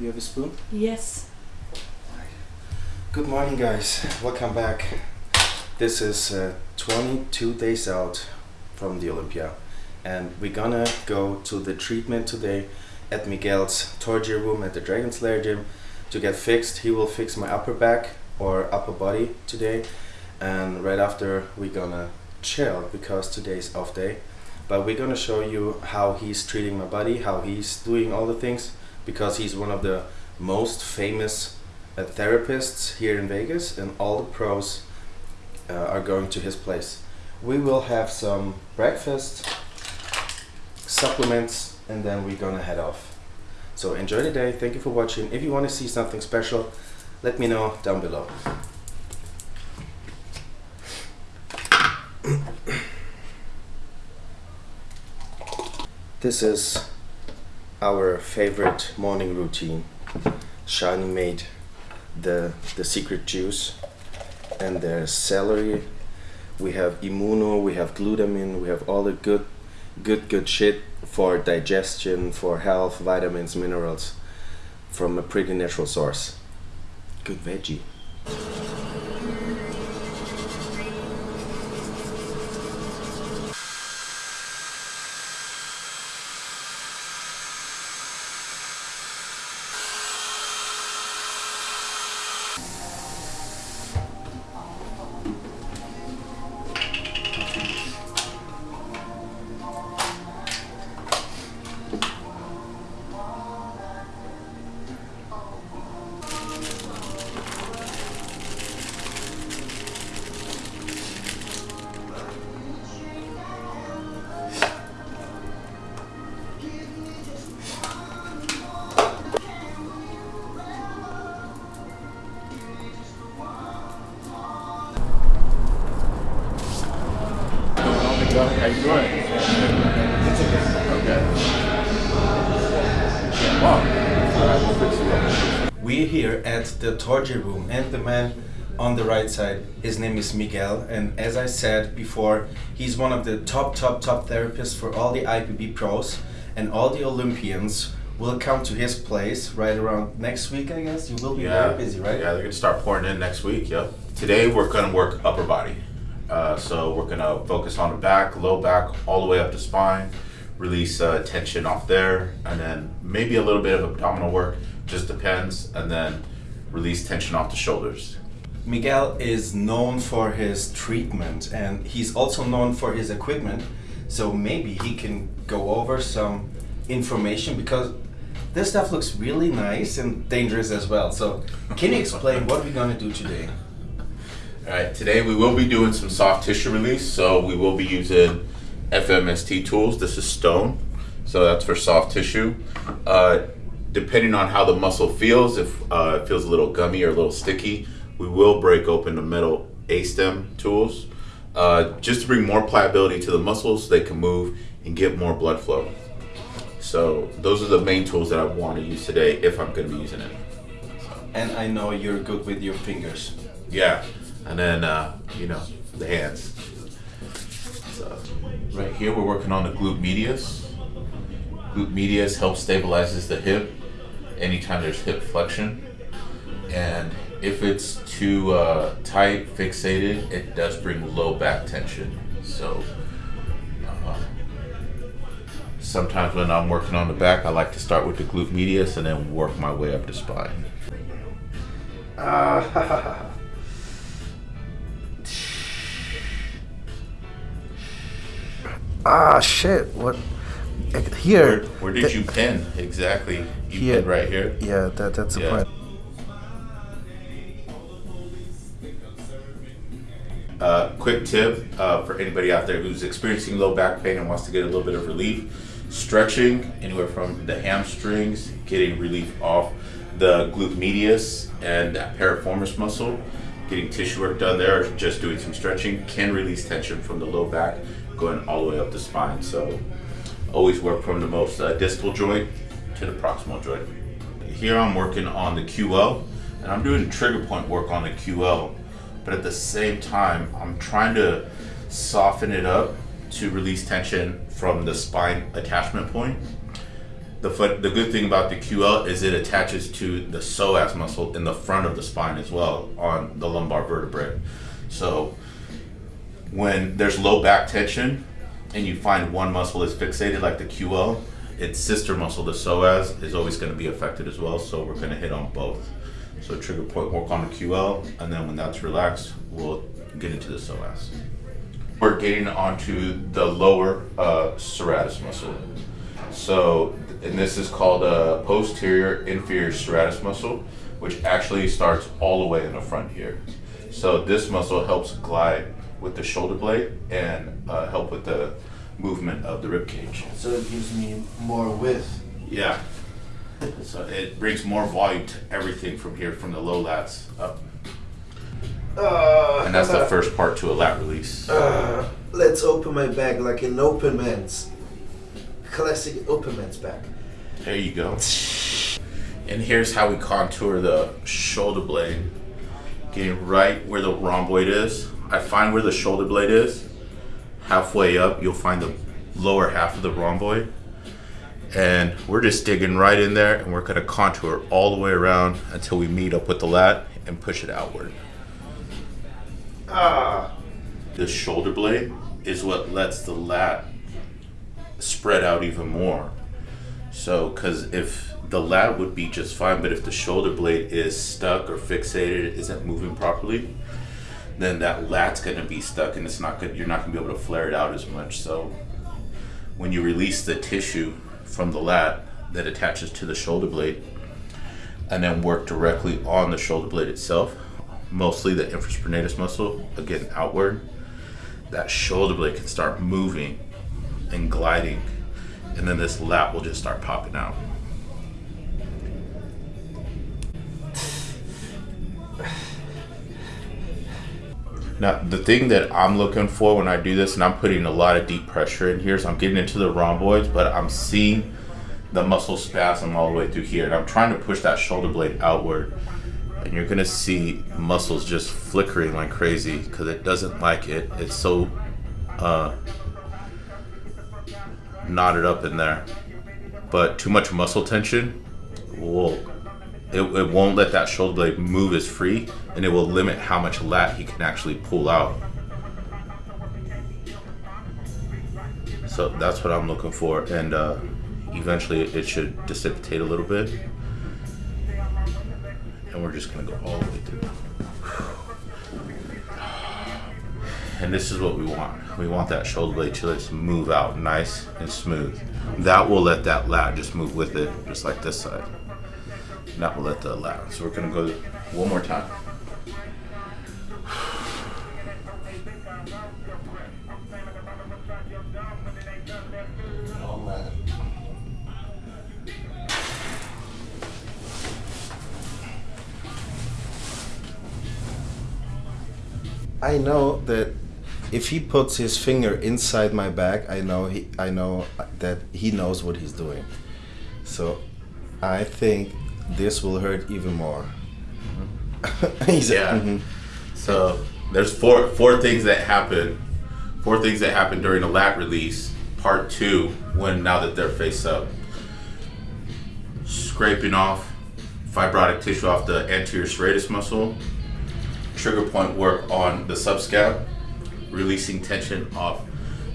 You have a spoon? Yes. Good morning, guys. Welcome back. This is uh, 22 days out from the Olympia, and we're gonna go to the treatment today at Miguel's torture room at the Dragon's Lair gym to get fixed. He will fix my upper back or upper body today, and right after we're gonna chill because today's off day. But we're gonna show you how he's treating my body, how he's doing all the things, because he's one of the most famous uh, therapists here in Vegas, and all the pros uh, are going to his place. We will have some breakfast, supplements, and then we're gonna head off. So enjoy the day. Thank you for watching. If you want to see something special, let me know down below. This is our favorite morning routine. Shani made the the secret juice and there's celery. We have immuno we have glutamine we have all the good good good shit for digestion for health vitamins minerals from a pretty natural source. Good veggie We're here at the torture room and the man on the right side, his name is Miguel and as I said before, he's one of the top top top therapists for all the IFBB pros and all the Olympians will come to his place right around next week I guess. You will be Yeah. very busy, right? Yeah, they're gonna start pouring in next week. Yep. Today we're gonna work upper body. Uh, so we're gonna focus on the back, low back, all the way up to spine. Release uh, tension off there, and then maybe a little bit of abdominal work. Just depends, and then release tension off the shoulders. Miguel is known for his treatment and he's also known for his equipment. So maybe he can go over some information because this stuff looks really nice and dangerous as well. So can you explain what we're gonna do today? All right, today we will be doing some soft tissue release. So we will be using FMST tools. This is stone, so that's for soft tissue. Uh, depending on how the muscle feels, if uh, it feels a little gummy or a little sticky, we will break open the metal A-stem tools uh, just to bring more pliability to the muscles so they can move and get more blood flow. So those are the main tools that I want to use today if I'm going to be using it. And I know you're good with your fingers. Yeah, and then uh, you know the hands. So, right here we're working on the glute medius. Glute medius helps stabilizes the hip anytime there's hip flexion, and if it's too uh, tight, fixated, it does bring low back tension. So. Uh, Sometimes when I'm working on the back, I like to start with the glute medius and then work my way up the spine. Ah, ah shit, what? Here. Where, where did you pin exactly? You Here. pinned right here. Yeah, that, that's the Yeah. point. Uh, quick tip uh, for anybody out there who's experiencing low back pain and wants to get a little bit of relief: stretching anywhere from the hamstrings, getting relief off the glute medius and that piriformis muscle, getting tissue work done there, or just doing some stretching can release tension from the low back, going all the way up the spine. So always work from the most uh, distal joint to the proximal joint. Here I'm working on the QL, and I'm doing trigger point work on the QL, but at the same time, I'm trying to soften it up to release tension from the spine attachment point. the the good thing about the QL is it attaches to the psoas muscle in the front of the spine as well on the lumbar vertebrae. So when there's low back tension and you find one muscle is fixated like the QL, its sister muscle, the psoas, is always going to be affected as well. So we're going to hit on both. So trigger point work on the QL, and then when that's relaxed, we'll get into the psoas. We're getting onto the lower uh, serratus muscle. So, and this is called a posterior inferior serratus muscle, which actually starts all the way in the front here. So this muscle helps glide with the shoulder blade and uh, help with the movement of the rib cage. So it gives me more width. Yeah. So it brings more volume to everything from here, from the low lats up. Uh, And that's the first part to a lat release. Uh, let's open my back like an open man's. Classic open man's back. There you go. And here's how we contour the shoulder blade. Getting right where the rhomboid is. I find where the shoulder blade is. Halfway up, you'll find the lower half of the rhomboid. And we're just digging right in there and we're gonna contour all the way around until we meet up with the lat and push it outward. Ah, The shoulder blade is what lets the lat spread out even more. So, because if the lat would be just fine, but if the shoulder blade is stuck or fixated, isn't moving properly, then that lat's gonna be stuck, and it's not good. You're not gonna be able to flare it out as much. So, when you release the tissue from the lat that attaches to the shoulder blade, and then work directly on the shoulder blade itself, mostly the infraspinatus muscle, again outward, that shoulder blade can start moving and gliding, and then this lat will just start popping out. Now, the thing that I'm looking for when I do this, and I'm putting a lot of deep pressure in here, so I'm getting into the rhomboids, but I'm seeing the muscle spasm all the way through here, and I'm trying to push that shoulder blade outward. And you're gonna see muscles just flickering like crazy because it doesn't like it. It's so uh, knotted up in there. But too much muscle tension will it, it won't let that shoulder blade move as free and it will limit how much lat he can actually pull out. So that's what I'm looking for and uh, eventually it should dissipate a little bit. And we're just gonna go all the way through. And this is what we want. We want that shoulder blade to just move out nice and smooth. That will let that lat just move with it, just like this side. And that will let the lat. So we're gonna go one more time. I know that if he puts his finger inside my back, I know he, I know that he knows what he's doing. So, I think this will hurt even more. He's Yeah. mhm. So there's four four things that happen. Four things that happen during the lat release, part two, when now that they're face up. Scraping off fibrotic tissue off the anterior serratus muscle, trigger point work on the subscap, releasing tension off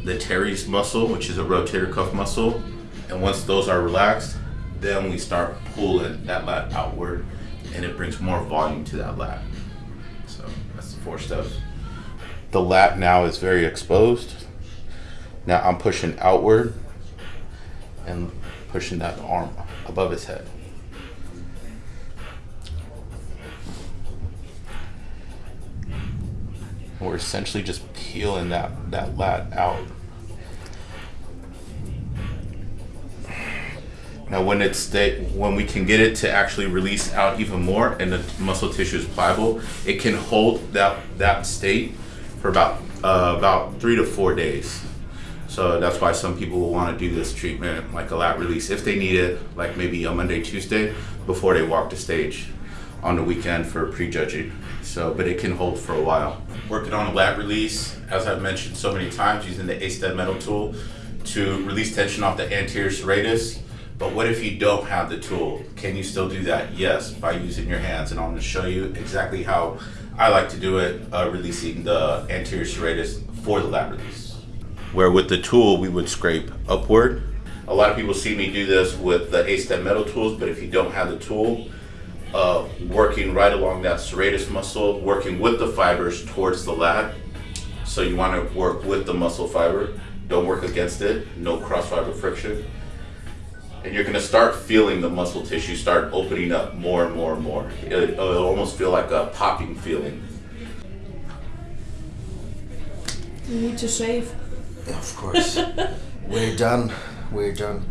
the teres muscle, which is a rotator cuff muscle. And once those are relaxed, then we start pulling that lat outward and it brings more volume to that lat. So that's the four steps. The lat now is very exposed. Now I'm pushing outward and pushing that arm above his head. We're essentially just peeling that, that lat out. Now, when it's sta- when we can get it to actually release out even more, and the muscle tissue is pliable, it can hold that that state for about uh, about three to four days. So that's why some people will want to do this treatment, like a lat release, if they need it, like maybe a Monday, Tuesday, before they walk the stage on the weekend for prejudging. So, but it can hold for a while. Working on a lat release, as I've mentioned so many times, using the A-stem metal tool to release tension off the anterior serratus, But what if you don't have the tool? Can you still do that? Yes, by using your hands. And I'm going to show you exactly how I like to do it, uh, releasing the anterior serratus for the lat release. Where with the tool, we would scrape upward. A lot of people see me do this with the A-stem metal tools, but if you don't have the tool, uh, working right along that serratus muscle, working with the fibers towards the lat. So you want to work with the muscle fiber. Don't work against it. No cross fiber friction. And you're going to start feeling the muscle tissue start opening up more and more and more. It, it'll almost feel like a popping feeling. You need to shave. Of course. We're done. We're done.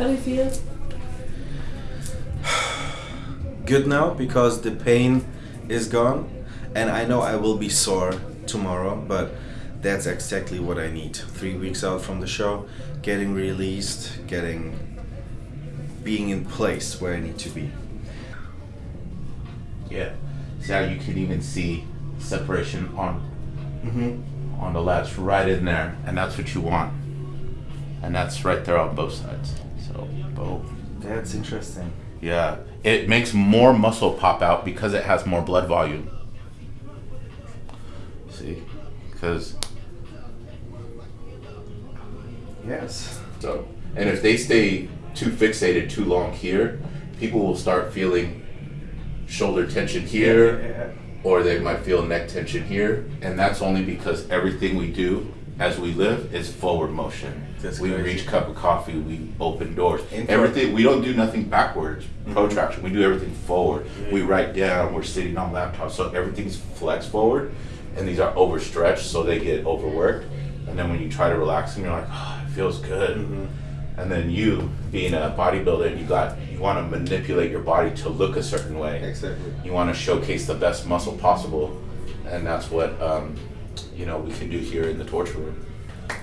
How do you feel? Good now because the pain is gone and I know I will be sore tomorrow, but that's exactly what I need. Three weeks out from the show, getting released, getting being in place where I need to be. Yeah. See how you can even see separation on Mm-hmm. on the lats right in there, and that's what you want. And that's right there on both sides. So boom. That's interesting. Yeah. It makes more muscle pop out because it has more blood volume. See? Because Yes. So, and if they stay too fixated too long here, people will start feeling shoulder tension here, or they might feel neck tension here, and that's only because everything we do as we live is forward motion. That's we crazy. reach cup of coffee, we open doors. Everything we don't do nothing backwards, Mm-hmm. protraction. We do everything forward. We write down. We're sitting on laptops, so everything's flex forward, and these are overstretched, so they get overworked. And then when you try to relax them, you're like, oh, it feels good. Mm-hmm. And then you, being a bodybuilder, you got you want to manipulate your body to look a certain way. Exactly. You want to showcase the best muscle possible, and that's what um, you know we can do here in the torture room.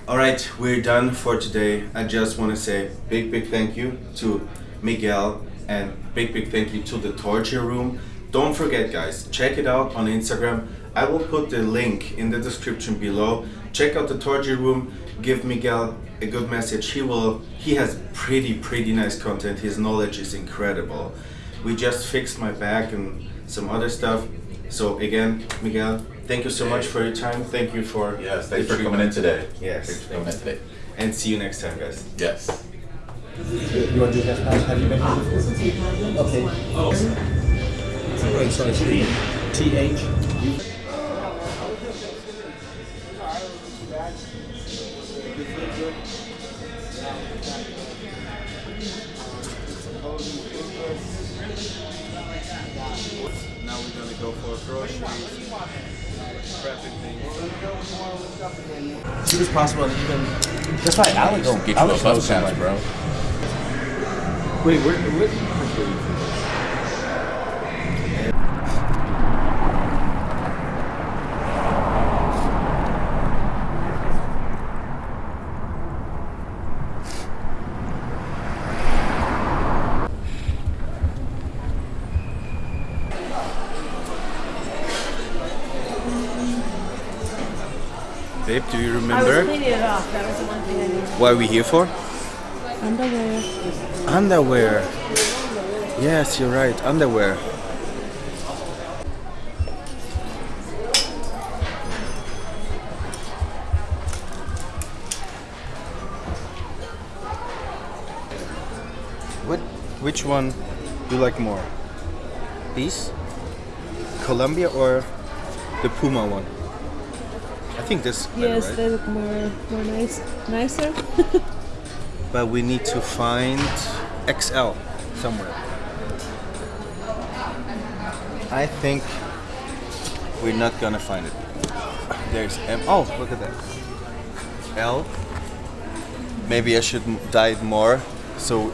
All right, we're done for today. I just want to say big, big thank you to Miguel and big, big thank you to the Torture Room. Don't forget, guys, check it out on Instagram. I will put the link in the description below. Check out the Torture Room. Give Miguel a good message. He will. He has pretty, pretty nice content. His knowledge is incredible. We just fixed my back and some other stuff. So again, Miguel, thank you so much for your time. Thank you for Yes, the thanks for treatment. coming in today. Yes. thanks for coming in today. And see you next time, guys. Yes. You want to do that? Have you been here before? Okay. Oh. Wait, sorry, T. TH. Possible, and even that's why Alex. Don't get you Alex a bus pass, bro. Wait, where? where Babe, do you I was remember cleaning it off. That was the one thing I needed. what are we here for? Underwear. Underwear. Yes, you're right. Underwear. What? Which one do you like more? These? Columbia or the Puma one? I think this. is better, Yes, right? they look more more nice, nicer. but we need to find XL somewhere. I think we're not gonna find it. There's M. Oh, look at that. L. Maybe I should dye it more so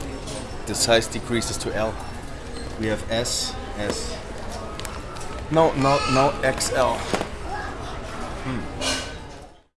the size decreases to L. We have S, S. No, no, no XL.